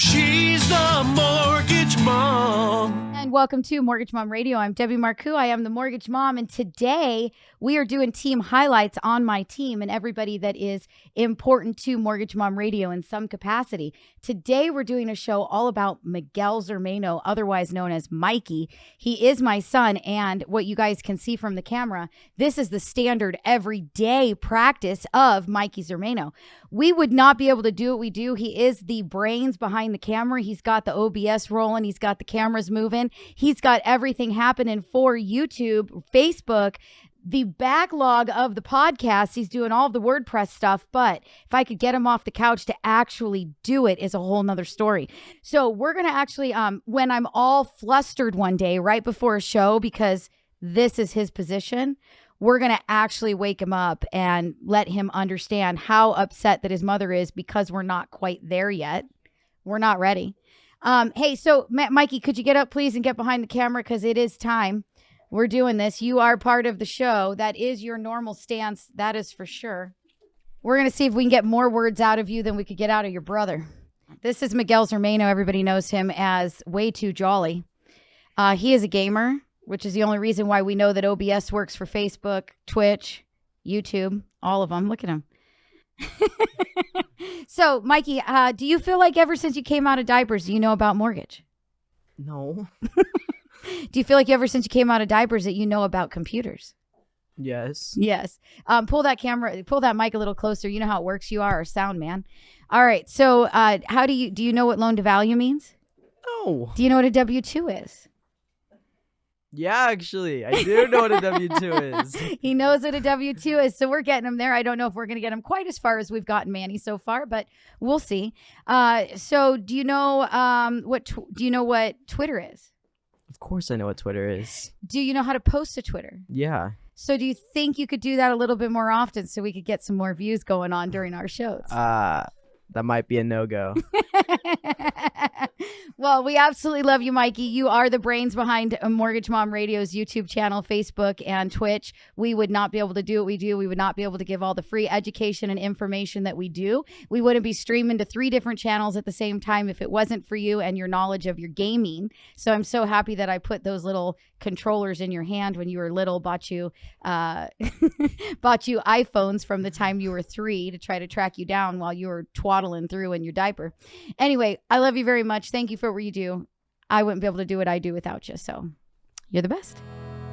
She's the mortgage mom. And welcome to Mortgage Mom Radio. I'm Debbie Marcoux. I am the mortgage mom. And today we are doing team highlights on my team and everybody that is important to Mortgage Mom Radio in some capacity. Today we're doing a show all about Miguel Zermano, otherwise known as Mikey. He is my son. And what you guys can see from the camera, this is the standard everyday practice of Mikey Zermano. We would not be able to do what we do. He is the brains behind the camera. He's got the OBS rolling, he's got the cameras moving. He's got everything happening for YouTube, Facebook, the backlog of the podcast. He's doing all the WordPress stuff, but if I could get him off the couch to actually do it is a whole nother story. So we're gonna actually um when I'm all flustered one day right before a show because this is his position, we're going to actually wake him up and let him understand how upset that his mother is because we're not quite there yet. We're not ready. Um, hey, so Ma- Mikey, could you get up, please, and get behind the camera because it is time. We're doing this. You are part of the show. That is your normal stance. That is for sure. We're going to see if we can get more words out of you than we could get out of your brother. This is Miguel Zermano. Everybody knows him as Way Too Jolly. Uh, he is a gamer, which is the only reason why we know that OBS works for Facebook, Twitch, YouTube, all of them. Look at them. so, Mikey, uh, do you feel like ever since you came out of diapers, you know about mortgage? No. Do you feel like ever since you came out of diapers that you know about computers? Yes. Yes. Um, pull that camera, pull that mic a little closer. You know how it works. You are a sound man. All right. So, uh, how do you do? You know what loan to value means? No. Do you know what a W two is? Yeah, actually, I do know what a W two is. he knows what a W two is, so we're getting him there. I don't know if we're going to get him quite as far as we've gotten Manny so far, but we'll see. Uh, so, do you know um, what? Do you know what Twitter is? Of course, I know what Twitter is. Do you know how to post to Twitter? Yeah. So, do you think you could do that a little bit more often so we could get some more views going on during our shows? Uh that might be a no go. well, we absolutely love you, Mikey. You are the brains behind uh, Mortgage Mom Radio's YouTube channel, Facebook, and Twitch. We would not be able to do what we do. We would not be able to give all the free education and information that we do. We wouldn't be streaming to three different channels at the same time if it wasn't for you and your knowledge of your gaming. So I'm so happy that I put those little controllers in your hand when you were little, bought you uh, bought you iPhones from the time you were three to try to track you down while you were twaddling through in your diaper. Anyway, I love you very much. Thank you for what you do. I wouldn't be able to do what I do without you. So you're the best.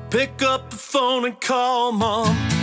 Pick up the phone and call mom.